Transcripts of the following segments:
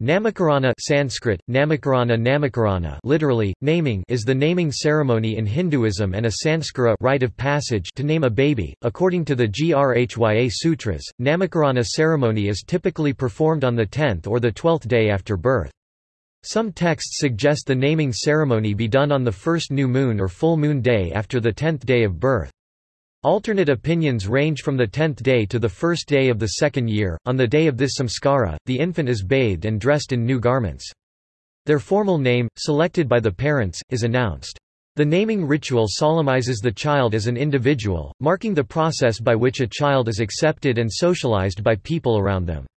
Namakarana Sanskrit, Namakarana Namakarana literally, naming is the naming ceremony in Hinduism and a sanskara rite of passage to name a baby. According to the Grhya Sutras, Namakarana ceremony is typically performed on the 10th or the 12th day after birth. Some texts suggest the naming ceremony be done on the first new moon or full moon day after the 10th day of birth. Alternate opinions range from the tenth day to the first day of the second year. On the day of this samskara, the infant is bathed and dressed in new garments. Their formal name, selected by the parents, is announced. The naming ritual solemnizes the child as an individual, marking the process by which a child is accepted and socialized by people around them.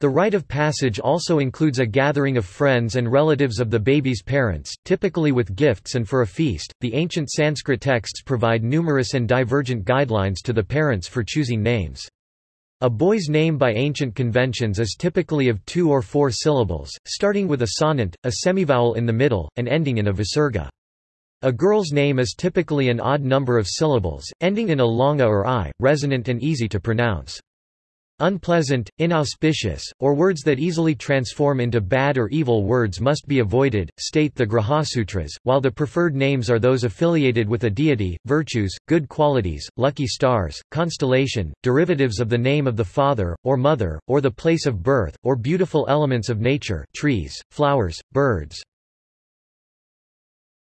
The rite of passage also includes a gathering of friends and relatives of the baby's parents, typically with gifts and for a feast. The ancient Sanskrit texts provide numerous and divergent guidelines to the parents for choosing names. A boy's name by ancient conventions is typically of two or four syllables, starting with a sonant, a semivowel in the middle, and ending in a visarga. A girl's name is typically an odd number of syllables, ending in a longa or i, resonant and easy to pronounce. Unpleasant, inauspicious, or words that easily transform into bad or evil words must be avoided, state the Grihasutras, while the preferred names are those affiliated with a deity, virtues, good qualities, lucky stars, constellation, derivatives of the name of the father, or mother, or the place of birth, or beautiful elements of nature trees, flowers, birds.